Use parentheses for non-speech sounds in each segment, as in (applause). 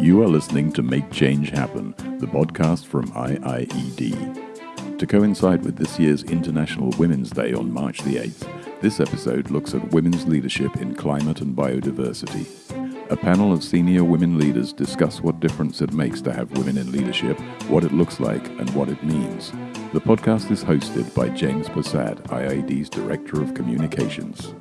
You are listening to Make Change Happen, the podcast from IIED. To coincide with this year's International Women's Day on March the 8th, this episode looks at women's leadership in climate and biodiversity. A panel of senior women leaders discuss what difference it makes to have women in leadership, what it looks like, and what it means. The podcast is hosted by James Persad, IIED's Director of Communications.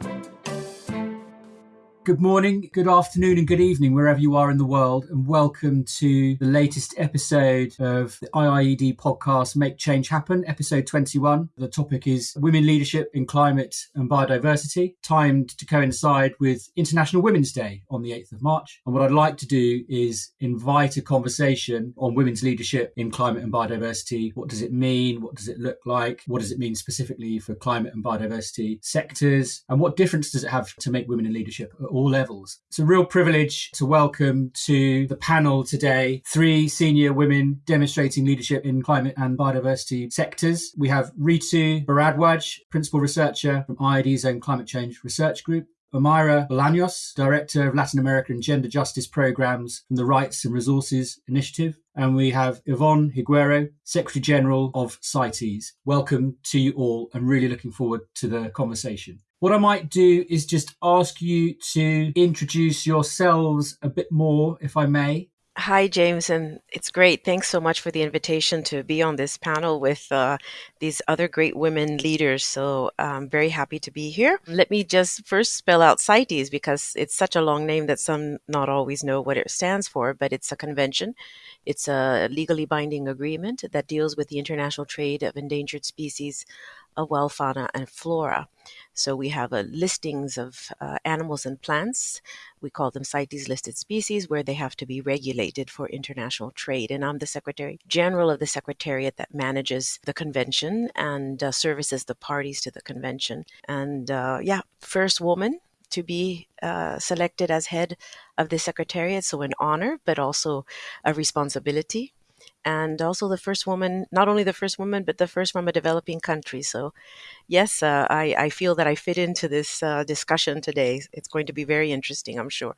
Good morning, good afternoon, and good evening, wherever you are in the world, and welcome to the latest episode of the IIED podcast Make Change Happen, episode 21. The topic is Women Leadership in Climate and Biodiversity, timed to coincide with International Women's Day on the 8th of March. And what I'd like to do is invite a conversation on women's leadership in climate and biodiversity. What does it mean? What does it look like? What does it mean specifically for climate and biodiversity sectors? And what difference does it have to make women in leadership levels. It's a real privilege to welcome to the panel today three senior women demonstrating leadership in climate and biodiversity sectors. We have Ritu Bharadwaj, principal researcher from IIED's own climate change research group. Omaira Bolaños, Director of Latin American Gender Justice Programs from the Rights and Resources Initiative. And we have Yvonne Higuero, Secretary General of CITES. Welcome to you all and really looking forward to the conversation. What I might do is just ask you to introduce yourselves a bit more, if I may. Hi, James, and it's great. Thanks so much for the invitation to be on this panel with uh, these other great women leaders. So I'm very happy to be here. Let me just first spell out CITES because it's such a long name that some not always know what it stands for, but it's a convention. It's a legally binding agreement that deals with the international trade of endangered species of wild fauna and flora. So we have a listings of uh, animals and plants. We call them CITES listed species where they have to be regulated for international trade. And I'm the Secretary General of the Secretariat that manages the convention and uh, services the parties to the convention. And uh, yeah, first woman to be uh, selected as head of the Secretariat. So, an honor, but also a responsibility and also the first woman, not only the first woman, but the first from a developing country. So, yes, uh, I, I, feel that I fit into this uh, discussion today. It's going to be very interesting, I'm sure.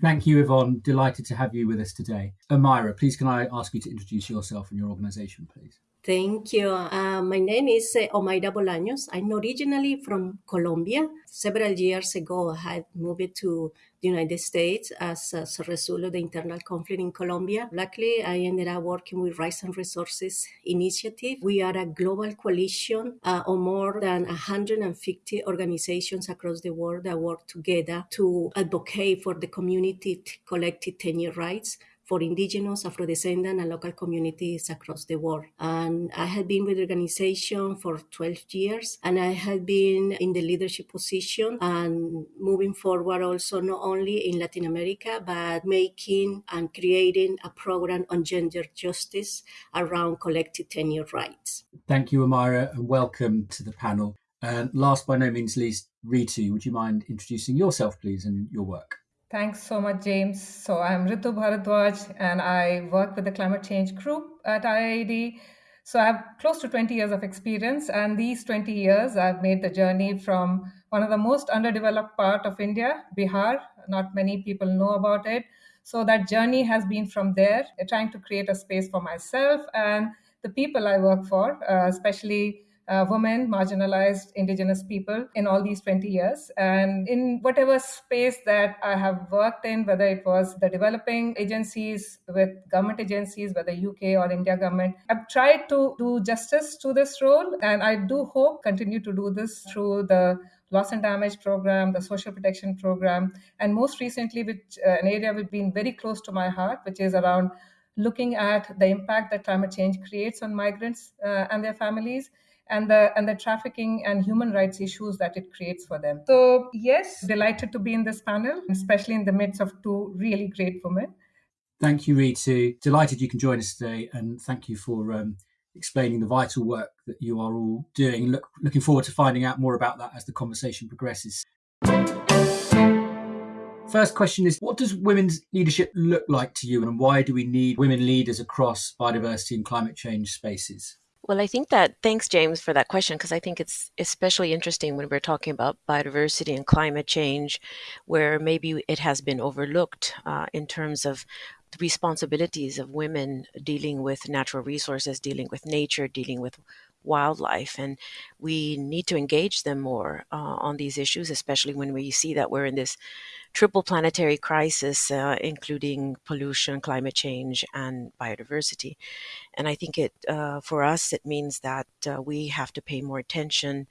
Thank you, Yvonne. Delighted to have you with us today. Omaira, please can I ask you to introduce yourself and your organization, please? Thank you. Uh, my name is uh, Bolaños. I'm originally from Colombia. Several years ago, I had moved to the United States as, as a result of the internal conflict in Colombia. Luckily, I ended up working with Rights and Resources Initiative. We are a global coalition uh, of more than 150 organizations across the world that work together to advocate for the community collective tenure rights for indigenous, Afro-descendant, and local communities across the world. And I have been with the organization for 12 years, and I have been in the leadership position and moving forward also not only in Latin America, but making and creating a program on gender justice around collective tenure rights. Thank you, Omaira, and welcome to the panel. And last by no means least, Ritu, would you mind introducing yourself, please, and your work? Thanks so much, James. So I'm Ritu Bharadwaj, and I work with the climate change group at IIED. So I have close to 20 years of experience, and these 20 years I've made the journey from one of the most underdeveloped part of India, Bihar. Not many people know about it. So that journey has been from there, trying to create a space for myself and the people I work for, uh, especially uh, women, marginalized indigenous people in all these 20 years. And in whatever space that I have worked in, whether it was the developing agencies with government agencies, whether UK or India government, I've tried to do justice to this role. And I do hope continue to do this through the loss and damage program, the social protection program, and most recently, which uh, an area which been very close to my heart, which is around looking at the impact that climate change creates on migrants uh, and their families and the and the trafficking and human rights issues that it creates for them. So yes, delighted to be in this panel, especially in the midst of two really great women. Thank you, Ritu. Delighted you can join us today, and thank you for um, explaining the vital work that you are all doing. Look, looking forward to finding out more about that as the conversation progresses. First question is What does women's leadership look like to you, and why do we need women leaders across biodiversity and climate change spaces? Well, I think that thanks, James, for that question, because I think it's especially interesting when we're talking about biodiversity and climate change, where maybe it has been overlooked uh, in terms of the responsibilities of women dealing with natural resources, dealing with nature, dealing with wildlife. And we need to engage them more uh, on these issues, especially when we see that we're in this triple planetary crisis, uh, including pollution, climate change, and biodiversity. And I think it, uh, for us, it means that uh, we have to pay more attention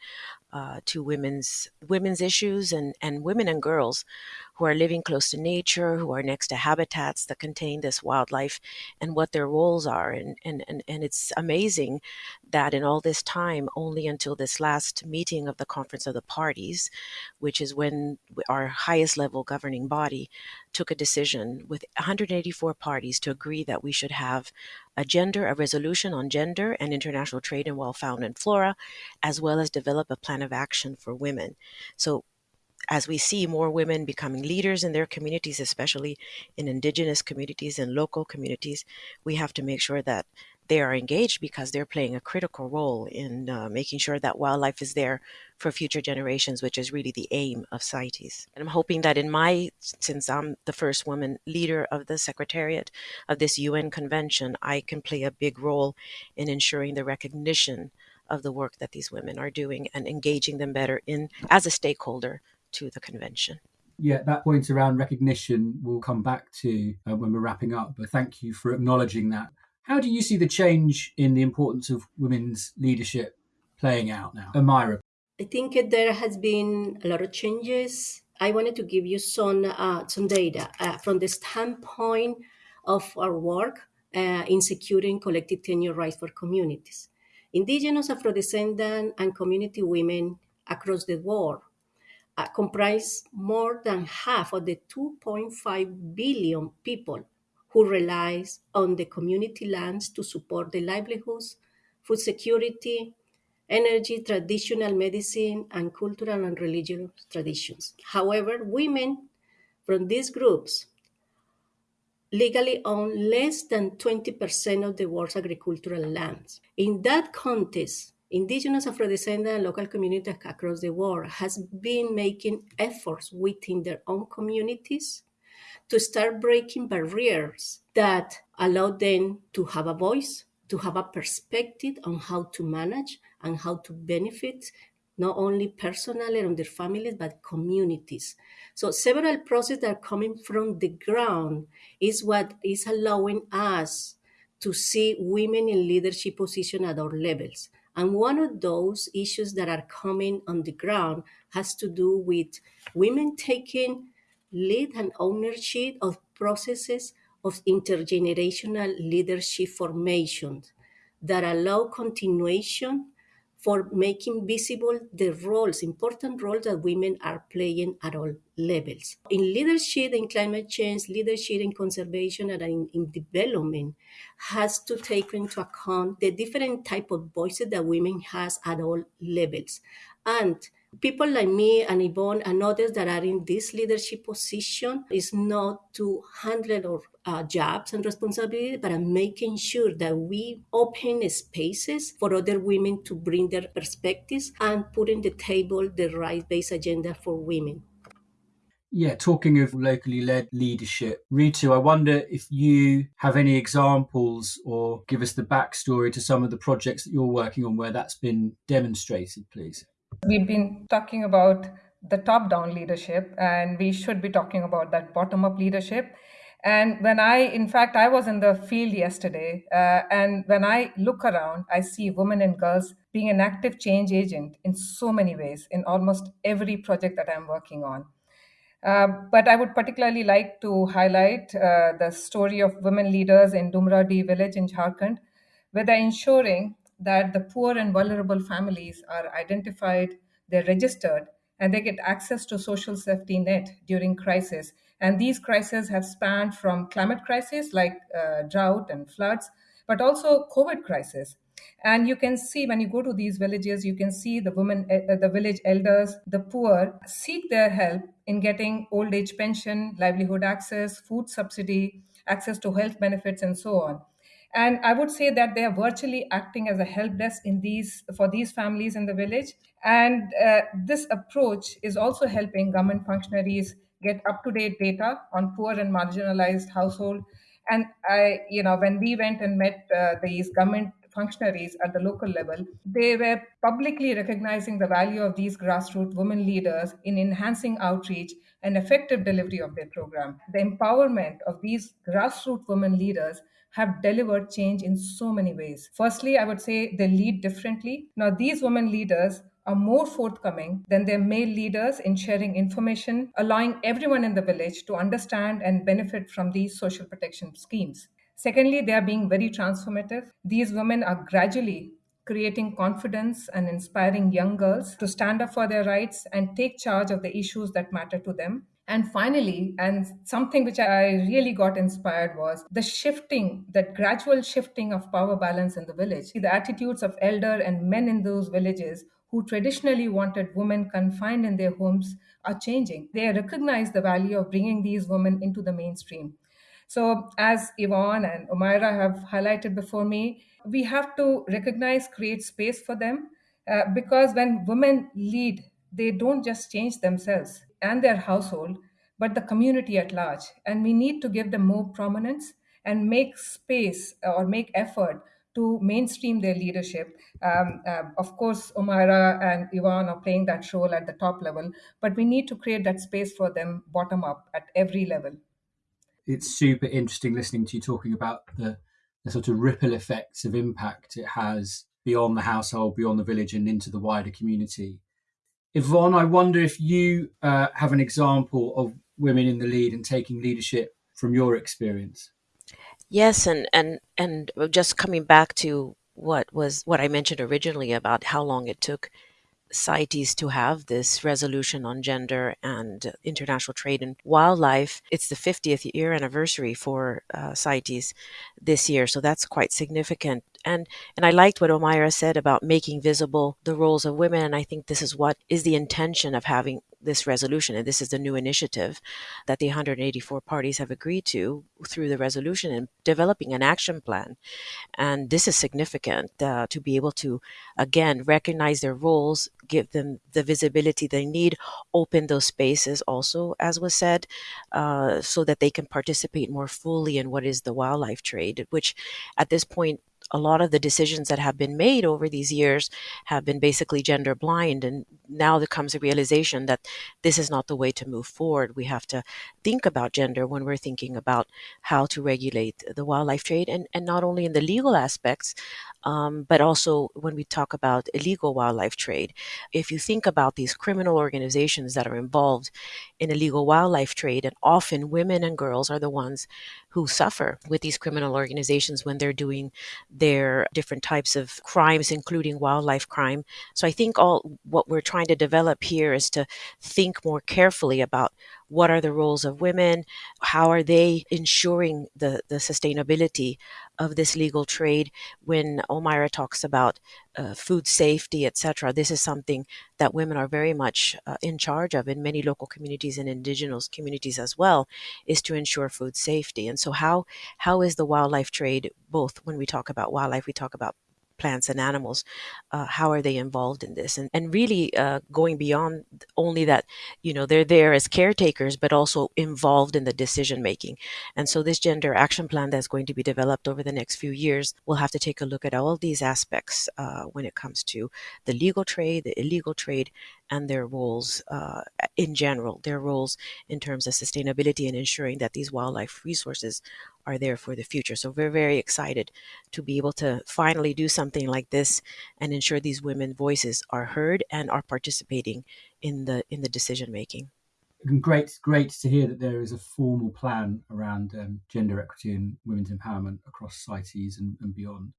uh, to women's women's issues and, and women and girls who are living close to nature, who are next to habitats that contain this wildlife, and what their roles are. And, and, and, and it's amazing that in all this time, only until this last meeting of the Conference of the Parties, which is when our highest level governing body took a decision with 184 parties to agree that we should have a gender, a resolution on gender and international trade in and flora, as well as develop a plan of action for women. So as we see more women becoming leaders in their communities, especially in indigenous communities and local communities, we have to make sure that they are engaged because they're playing a critical role in uh, making sure that wildlife is there for future generations, which is really the aim of CITES. And I'm hoping that in my, since I'm the first woman leader of the Secretariat of this UN convention, I can play a big role in ensuring the recognition of the work that these women are doing and engaging them better in as a stakeholder to the convention. Yeah, that point around recognition we'll come back to uh, when we're wrapping up, but thank you for acknowledging that. How do you see the change in the importance of women's leadership playing out now? Omaira. I think there has been a lot of changes. I wanted to give you some uh, some data uh, from the standpoint of our work uh, in securing collective tenure rights for communities. Indigenous, Afro-descendant, and community women across the world uh, comprise more than half of the 2.5 billion people who relies on the community lands to support their livelihoods, food security, energy, traditional medicine, and cultural and religious traditions. However, women from these groups legally own less than 20% of the world's agricultural lands. In that context, indigenous Afro-descendant and local communities across the world has been making efforts within their own communities to start breaking barriers that allow them to have a voice, to have a perspective on how to manage and how to benefit not only personally and their families, but communities. So several processes that are coming from the ground is what is allowing us to see women in leadership position at all levels. And one of those issues that are coming on the ground has to do with women taking lead and ownership of processes of intergenerational leadership formation that allow continuation for making visible the roles, important roles that women are playing at all levels. In leadership in climate change, leadership in conservation and in, in development has to take into account the different type of voices that women has at all levels. And people like me and Yvonne and others that are in this leadership position is not to handle our uh, jobs and responsibility, but I'm making sure that we open spaces for other women to bring their perspectives and put in the table the right-based agenda for women. Yeah, talking of locally led leadership, Ritu, I wonder if you have any examples or give us the backstory to some of the projects that you're working on where that's been demonstrated, please. We've been talking about the top down leadership, and we should be talking about that bottom up leadership. And when I, in fact, I was in the field yesterday, uh, and when I look around, I see women and girls being an active change agent in so many ways in almost every project that I'm working on. Uh, but I would particularly like to highlight uh, the story of women leaders in Dumradi village in Jharkhand, where they're ensuring that the poor and vulnerable families are identified, they're registered, and they get access to social safety net during crisis. And these crises have spanned from climate crisis like uh, drought and floods, but also COVID crisis. And you can see when you go to these villages, you can see the women, uh, the village elders, the poor seek their help in getting old age pension, livelihood access, food subsidy, access to health benefits, and so on. and i would say that they are virtually acting as a help desk in these for these families in the village and uh, this approach is also helping government functionaries get up to date data on poor and marginalized household and i you know when we went and met uh, these government functionaries at the local level, they were publicly recognizing the value of these grassroots women leaders in enhancing outreach and effective delivery of their program. The empowerment of these grassroots women leaders have delivered change in so many ways. Firstly, I would say they lead differently. Now, these women leaders are more forthcoming than their male leaders in sharing information, allowing everyone in the village to understand and benefit from these social protection schemes. Secondly, they are being very transformative. These women are gradually creating confidence and inspiring young girls to stand up for their rights and take charge of the issues that matter to them. And finally, and something which I really got inspired was the shifting, that gradual shifting of power balance in the village. The attitudes of elder and men in those villages who traditionally wanted women confined in their homes are changing. They recognize the value of bringing these women into the mainstream. So, as Yvonne and Omaira have highlighted before me, we have to recognize, create space for them uh, because when women lead, they don't just change themselves and their household, but the community at large. And we need to give them more prominence and make space or make effort to mainstream their leadership. Um, uh, of course, Omaira and Yvonne are playing that role at the top level, but we need to create that space for them bottom up at every level it's super interesting listening to you talking about the, the sort of ripple effects of impact it has beyond the household, beyond the village, and into the wider community. Yvonne, I wonder if you uh, have an example of women in the lead and taking leadership from your experience. Yes, and and and just coming back to what was what I mentioned originally about how long it took CITES to have this resolution on gender and international trade and wildlife. It's the 50th year anniversary for uh, CITES this year, so that's quite significant. And and I liked what Omaira said about making visible the roles of women, and I think this is what is the intention of having this resolution, and this is the new initiative that the 184 parties have agreed to through the resolution and developing an action plan. And this is significant uh, to be able to, again, recognize their roles, give them the visibility they need, open those spaces also, as was said, uh, so that they can participate more fully in what is the wildlife trade, which at this point a lot of the decisions that have been made over these years have been basically gender blind. And now there comes a realization that this is not the way to move forward. We have to think about gender when we're thinking about how to regulate the wildlife trade and, and not only in the legal aspects, um, but also when we talk about illegal wildlife trade. If you think about these criminal organizations that are involved in illegal wildlife trade, and often women and girls are the ones who suffer with these criminal organizations when they're doing their different types of crimes, including wildlife crime. So I think all what we're trying to develop here is to think more carefully about what are the roles of women? How are they ensuring the, the sustainability of this legal trade? When omaira talks about uh, food safety etc this is something that women are very much uh, in charge of in many local communities and indigenous communities as well is to ensure food safety. And so how how is the wildlife trade both when we talk about wildlife we talk about plants and animals uh, how are they involved in this? And, and really uh, going beyond only that you know they're there as caretakers but also involved in the decision making and so this gender action plan that's going to be developed over the next few years will have to take a look at all these aspects uh, when it comes to the legal trade the illegal trade and their roles uh, in general their roles in terms of sustainability and ensuring that these wildlife resources are there for the future. So we're very excited to be able to finally do something like this and ensure these women voices are heard and are participating in the in the decision making. Great, great to hear that there is a formal plan around um, gender equity and women's empowerment across CITES and, and beyond.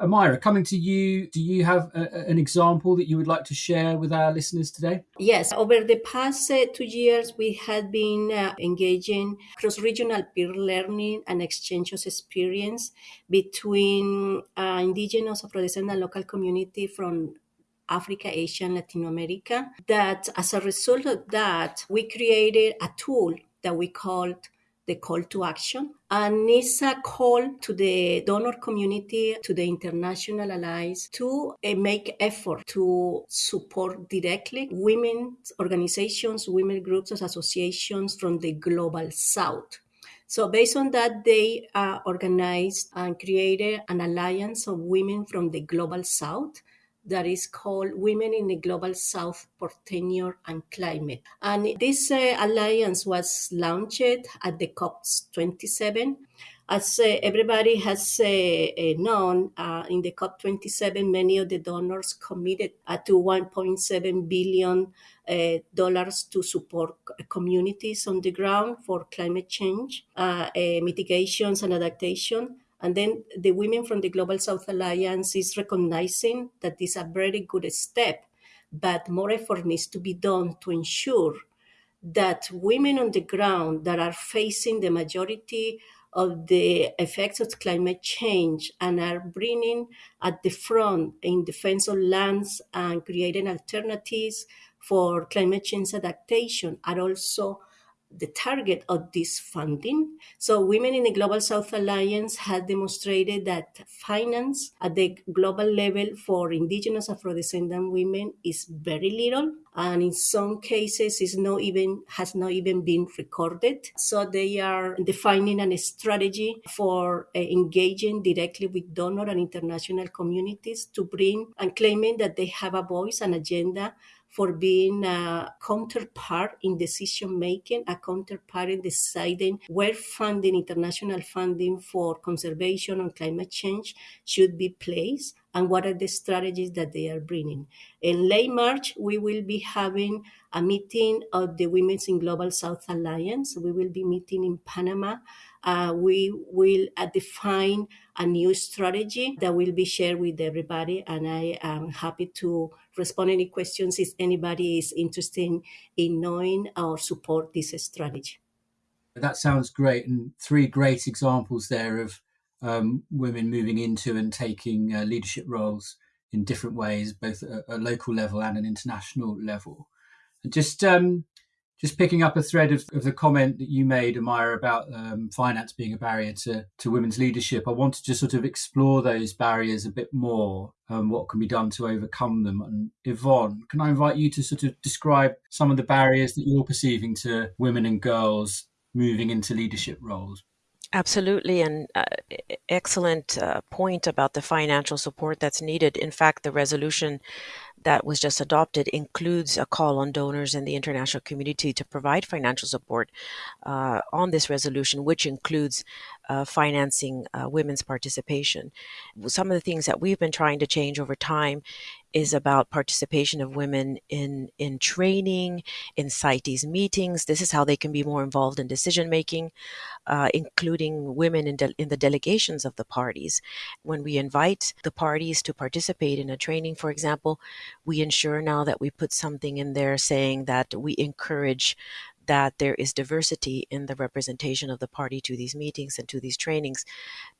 Omaira, coming to you, do you have a, an example that you would like to share with our listeners today? Yes, over the past uh, two years, we have been uh, engaging cross regional peer learning and exchange of experience between uh, indigenous Afro-descendant local community from Africa, Asia, and Latin America. That as a result of that, we created a tool that we called the call to action. And it's a call to the donor community, to the international allies to uh, make effort to support directly women's organizations, women groups, associations from the global south. So, based on that, they uh, organized and created an alliance of women from the global south that is called Women in the Global South for Tenure and Climate. And this uh, alliance was launched at the COP27. As uh, everybody has uh, uh known, uh, in the COP27, many of the donors committed uh, to 1.7 billion dollars to support communities on the ground for climate change, mitigations, and adaptation. And then the women from the Global South Alliance is recognizing that this is a very good step, but more effort needs to be done to ensure that women on the ground that are facing the majority of the effects of climate change and are bringing at the front in defense of lands and creating alternatives for climate change adaptation are also the target of this funding. So, Women in the Global South Alliance has demonstrated that finance at the global level for indigenous Afro-descendant women is very little, and in some cases, is not even has not even been recorded. So, they are defining a strategy for uh, engaging directly with donor and international communities to bring and claiming that they have a voice and agenda for being a counterpart in decision making, a counterpart in deciding where funding, international funding for conservation and climate change should be placed and what are the strategies that they are bringing. In late March, we will be having a meeting of the Women's in Global South Alliance. We will be meeting in Panama. Uh, we will uh, define a new strategy that will be shared with everybody. And I am happy to respond any questions if anybody is interested in knowing or support this strategy. That sounds great, and three great examples there of um, women moving into and taking uh, leadership roles in different ways, both at a local level and an international level. And just um, just picking up a thread of, of, the comment that you made, Omaira, about um, finance being a barrier to, to women's leadership, I wanted to sort of explore those barriers a bit more, and what can be done to overcome them. And Yvonne, can I invite you to sort of describe some of the barriers that you're perceiving to women and girls moving into leadership roles? Absolutely, and uh, excellent uh, point about the financial support that's needed. In fact, the resolution that was just adopted includes a call on donors and the international community to provide financial support uh, on this resolution, which includes uh, financing uh, women's participation. Some of the things that we've been trying to change over time is about participation of women in in training, in CITES meetings. This is how they can be more involved in decision making, uh, including women in, de- in the delegations of the parties. When we invite the parties to participate in a training, for example, we ensure now that we put something in there saying that we encourage that there is diversity in the representation of the party to these meetings and to these trainings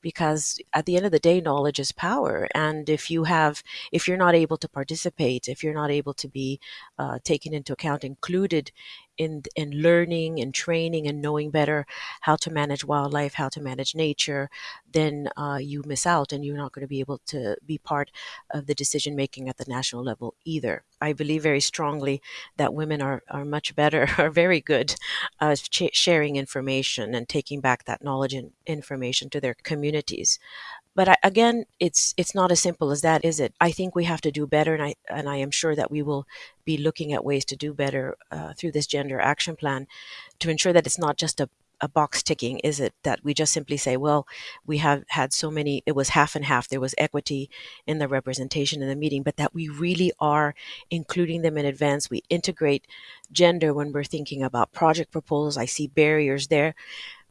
because at the end of the day knowledge is power. And if you have if you're not able to participate if you're not able to be uh, taken into account included in in learning and training and knowing better how to manage wildlife, how to manage nature, then uh, you miss out and you're not going to be able to be part of the decision making at the national level either. I believe very strongly that women are, are much better, (laughs) are very good uh, sharing information and taking back that knowledge and information to their communities but I, again it's it's not as simple as that is it? I think we have to do better and i and i am sure that we will be looking at ways to do better uh, through this gender action plan to ensure that it's not just a a box ticking is it? That we just simply say well we have had so many it was half and half. There was equity in the representation in the meeting but that we really are including them in advance. We integrate gender when we're thinking about project proposals. I see barriers there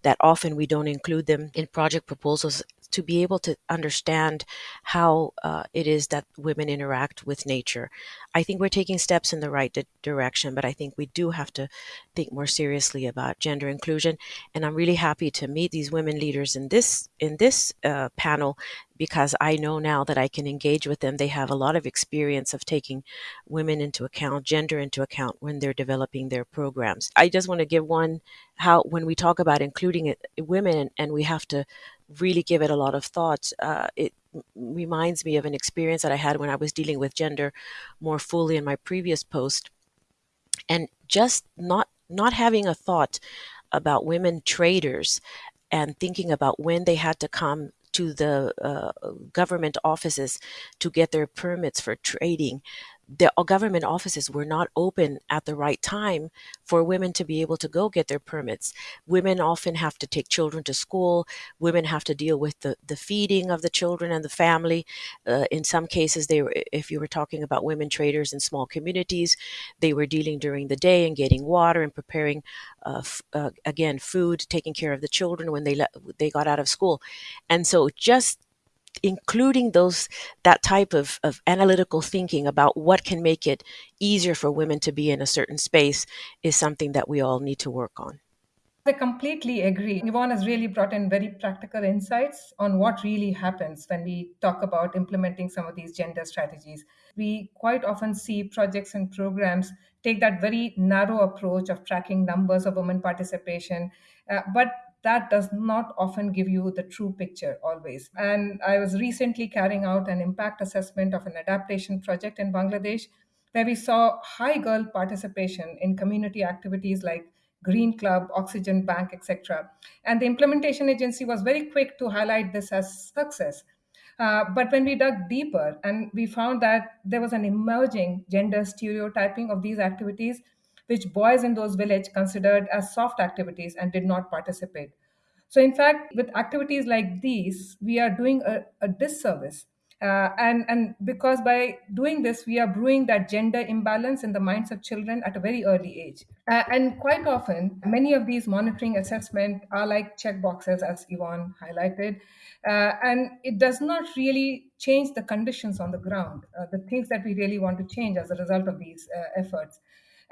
that often we don't include them in project proposals to be able to understand how uh, it is that women interact with nature. I think we're taking steps in the right di- direction, but I think we do have to think more seriously about gender inclusion. And I'm really happy to meet these women leaders in this in this uh, panel because I know now that I can engage with them. They have a lot of experience of taking women into account, gender into account when they're developing their programs. I just want to give one how when we talk about including women and we have to really give it a lot of thought. Uh, it reminds me of an experience that I had when I was dealing with gender more fully in my previous post, and just not not having a thought about women traders and thinking about when they had to come to the uh, government offices to get their permits for trading the uh, government offices were not open at the right time for women to be able to go get their permits. Women often have to take children to school. Women have to deal with the, the feeding of the children and the family. Uh, in some cases, they were, if you were talking about women traders in small communities, they were dealing during the day and getting water and preparing, uh, f- uh, again, food, taking care of the children when they le- they got out of school. And so just including those that type of, of analytical thinking about what can make it easier for women to be in a certain space is something that we all need to work on. I completely agree. Yvonne has really brought in very practical insights on what really happens when we talk about implementing some of these gender strategies. We quite often see projects and programs take that very narrow approach of tracking numbers of women participation, uh, but that does not often give you the true picture always. And I was recently carrying out an impact assessment of an adaptation project in Bangladesh where we saw high girl participation in community activities like Green Club, Oxygen Bank, etc. And the implementation agency was very quick to highlight this as success. Uh, but when we dug deeper and we found that there was an emerging gender stereotyping of these activities, which boys in those villages considered as soft activities and did not participate. So, in fact, with activities like these, we are doing a, a disservice. Uh, and, and because by doing this, we are brewing that gender imbalance in the minds of children at a very early age. Uh, and quite often, many of these monitoring assessments are like check boxes, as Yvonne highlighted. Uh, and it does not really change the conditions on the ground, uh, the things that we really want to change as a result of these uh, efforts.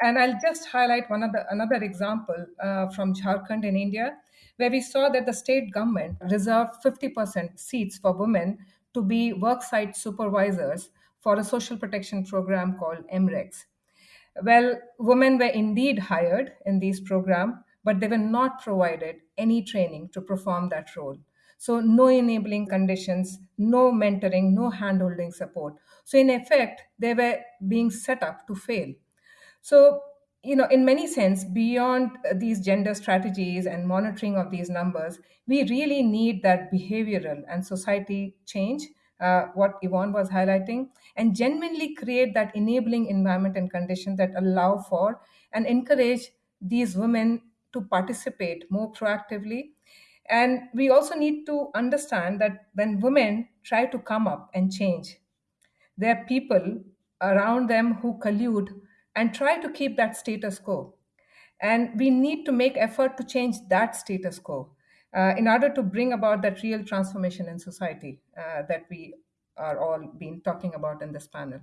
And I'll just highlight one other, another example uh, from Jharkhand in India, where we saw that the state government reserved 50% seats for women to be worksite supervisors for a social protection program called MREX. Well, women were indeed hired in these programs, but they were not provided any training to perform that role. So, no enabling conditions, no mentoring, no handholding support. So, in effect, they were being set up to fail. So, you know, in many sense, beyond these gender strategies and monitoring of these numbers, we really need that behavioral and society change, uh, what Yvonne was highlighting, and genuinely create that enabling environment and condition that allow for and encourage these women to participate more proactively. And we also need to understand that when women try to come up and change, there are people around them who collude and try to keep that status quo. And we need to make effort to change that status quo uh, in order to bring about that real transformation in society uh, that we are all been talking about in this panel.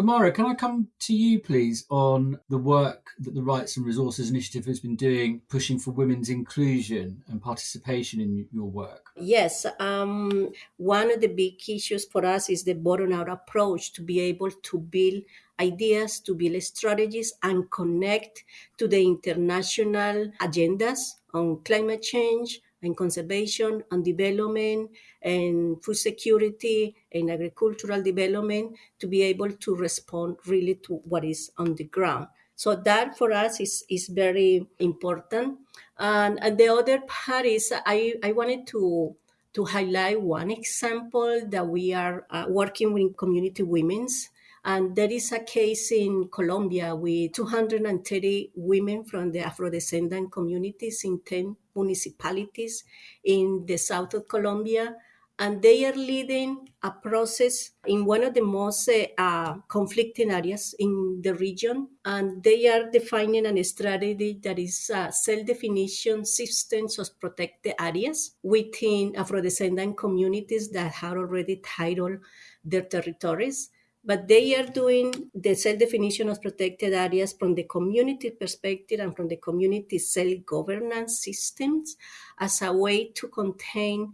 Omaira, can I come to you, please, on the work that the Rights and Resources Initiative has been doing, pushing for women's inclusion and participation in your work? Yes, um, one of the big issues for us is the bottom out approach to be able to build ideas, to build strategies, and connect to the international agendas on climate change and conservation and development and food security and agricultural development to be able to respond really to what is on the ground. So that for us is, is very important. And, and the other part is I, I wanted to to highlight one example that we are uh, working with community women's and there is a case in Colombia with 230 women from the Afro-descendant communities in 10 municipalities in the south of Colombia. and they are leading a process in one of the most uh, conflicting areas in the region. And they are defining a strategy that is uh, self definition systems of protected areas within Afro descendant communities that have already titled their territories but they are doing the self-definition of protected areas from the community perspective and from the community self-governance systems as a way to contain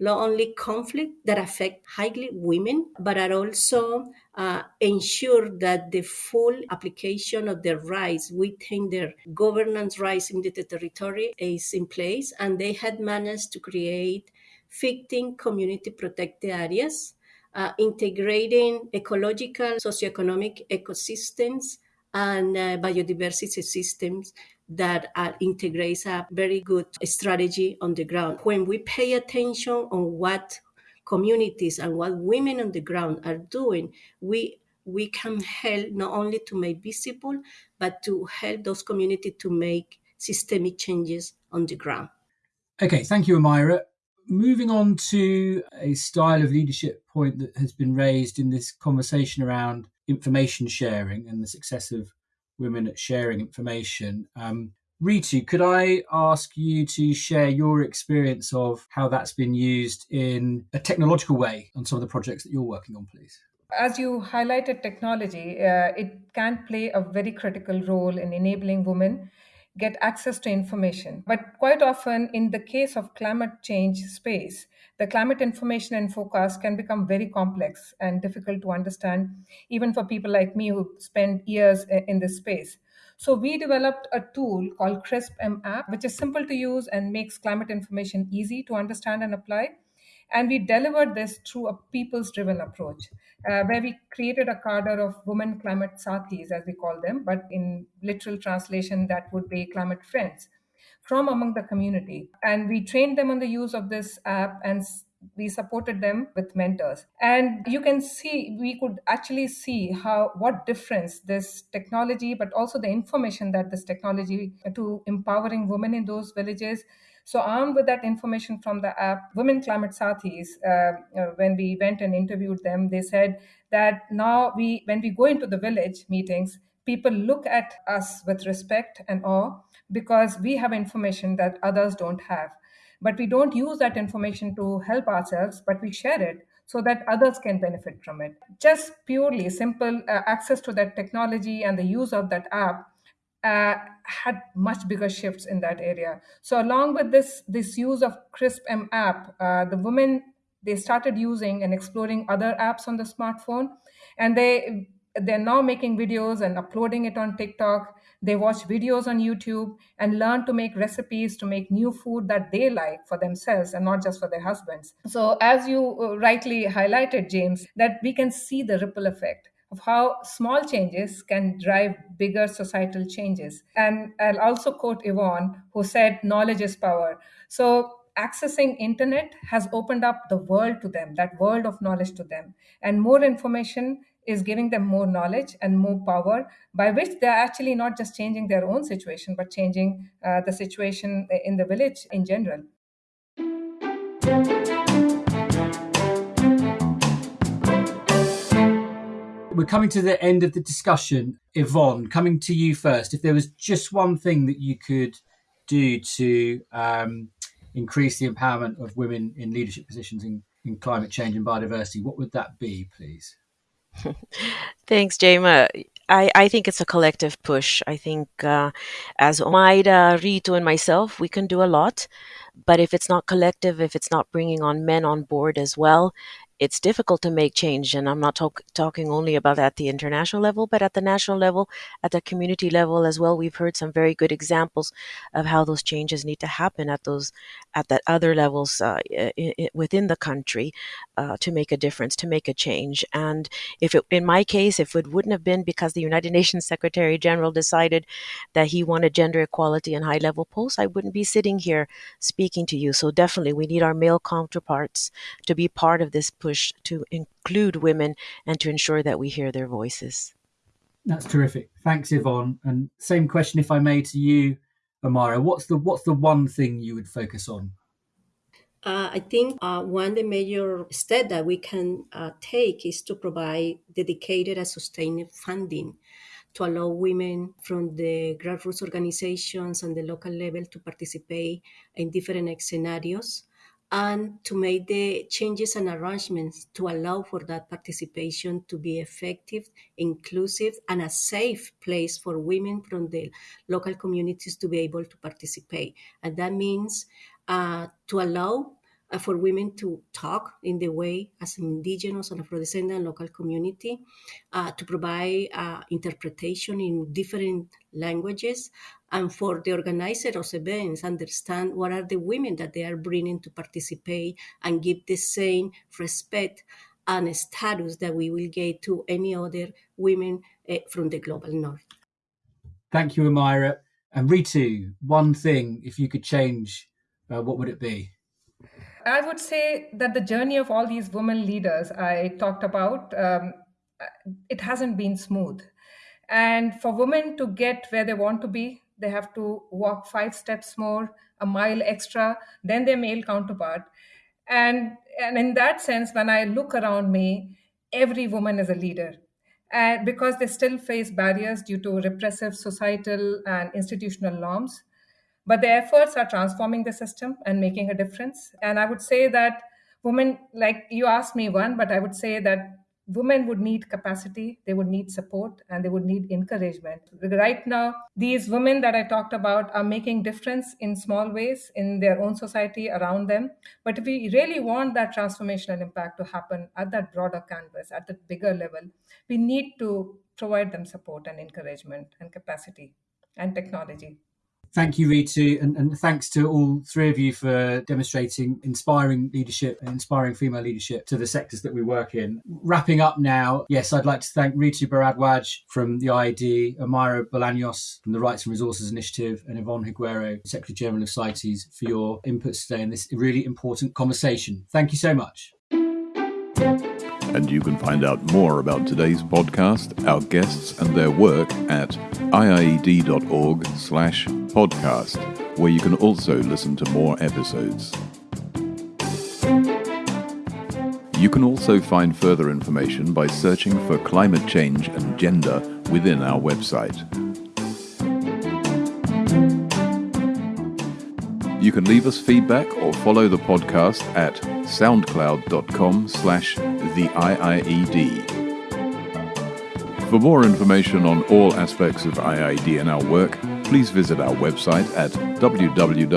not only conflict that affect highly women, but are also uh, ensure that the full application of their rights within their governance rights in the territory is in place. And they had managed to create 15 community protected areas uh, integrating ecological, socioeconomic ecosystems and uh, biodiversity systems that uh, integrates a very good strategy on the ground. When we pay attention on what communities and what women on the ground are doing, we we can help not only to make visible, but to help those communities to make systemic changes on the ground. Okay, thank you, Omaira moving on to a style of leadership point that has been raised in this conversation around information sharing and the success of women at sharing information. Um, Ritu, could I ask you to share your experience of how that's been used in a technological way on some of the projects that you're working on, please? As you highlighted technology, uh, it can play a very critical role in enabling women get access to information. But quite often, in the case of climate change space, the climate information and forecast can become very complex and difficult to understand, even for people like me who spend years in this space. So we developed a tool called CRISP M app, which is simple to use and makes climate information easy to understand and apply. And we delivered this through a people's driven approach, uh, where we created a cadre of women climate sathis, as we call them, but in literal translation, that would be climate friends from among the community. And we trained them on the use of this app and we supported them with mentors and you can see we could actually see how what difference this technology but also the information that this technology to empowering women in those villages so armed with that information from the app, Women Climate Sathis, uh, uh, when we went and interviewed them, they said that now we, when we go into the village meetings, people look at us with respect and awe because we have information that others don't have. But we don't use that information to help ourselves, but we share it so that others can benefit from it. Just purely simple uh, access to that technology and the use of that app uh, had much bigger shifts in that area. So along with this this use of CRISP M app, uh, the women they started using and exploring other apps on the smartphone, and they they're now making videos and uploading it on TikTok. They watch videos on YouTube and learn to make recipes to make new food that they like for themselves and not just for their husbands. So, as you uh, rightly highlighted, James, that we can see the ripple effect of how small changes can drive bigger societal changes. And I'll also quote Yvonne, who said, knowledge is power. So accessing internet has opened up the world to them, that world of knowledge to them. And more information is giving them more knowledge and more power, by which they're actually not just changing their own situation, but changing uh, the situation in the village in general. We're coming to the end of the discussion. Yvonne, coming to you first. If there was just one thing that you could do to um, increase the empowerment of women in leadership positions in, in climate change and biodiversity, what would that be, please? (laughs) Thanks, Jema. I, I think it's a collective push. I think uh, as Omaira, Ritu, and myself, we can do a lot. But if it's not collective, if it's not bringing on men on board as well, it's difficult to make change. And I'm not talk, talking only about at the international level, but at the national level, at the community level as well. We've heard some very good examples of how those changes need to happen at those, at that other levels uh, within the country uh, to make a difference, to make a change. And if it, in my case, if it wouldn't have been because the United (laughs) Nations Secretary General decided that he wanted gender equality in high level posts, I wouldn't be sitting here speaking to you. So definitely we need our male counterparts to be part of this push to include women and to ensure that we hear their voices. That's terrific. Thanks, Yvonne. And same question, if I may, to you, Omaira. What's the what's the one thing you would focus on? Uh, I think uh, one the major step that we can uh, take is to provide dedicated and sustained funding to allow women from the grassroots organizations and the local level to participate in different scenarios and to make the changes and arrangements to allow for that participation to be effective, inclusive, and a safe place for women from the local communities to be able to participate. And that means uh, to allow uh, for women to talk in the way as indigenous and Afro-descendant local community, uh, to provide uh, interpretation in different languages, and for the organizer of events understand what are the women that they are bringing to participate and give the same respect and status that we will get to any other women uh, from the global north. Thank you, Amira. And Ritu, one thing, if you could change, uh, what would it be? I would say that the journey of all these women leaders I talked about, um, it hasn't been smooth. And for women to get where they want to be, they have to walk five steps more, a mile extra than their male counterpart. And, and in that sense, when I look around me, every woman is a leader. And because they still face barriers due to repressive societal and institutional norms. But the efforts are transforming the system and making a difference. And I would say that women, like you asked me one, but I would say that women would need capacity, they would need support, and they would need encouragement. Right now, these women that I talked about are making difference in small ways in their own society around them. But if we really want that transformational impact to happen at that broader canvas, at the bigger level, we need to provide them support and encouragement and capacity and technology. Thank you, Ritu, and, and, thanks to all three of you for demonstrating inspiring leadership and inspiring female leadership to the sectors that we work in. Wrapping up now, yes, I'd like to thank Ritu Bharadwaj from the IED, Omaira Bolaños from the Rights and Resources Initiative, and Yvonne Higuero, Secretary General of CITES, for your inputs today in this really important conversation. Thank you so much. And you can find out more about today's podcast, our guests, and their work at iied.org slash podcast, where you can also listen to more episodes. You can also find further information by searching for climate change and gender within our website. You can leave us feedback or follow the podcast at soundcloud.com slash the IIED. For more information on all aspects of IIED and our work, please visit our website at www.iied.org.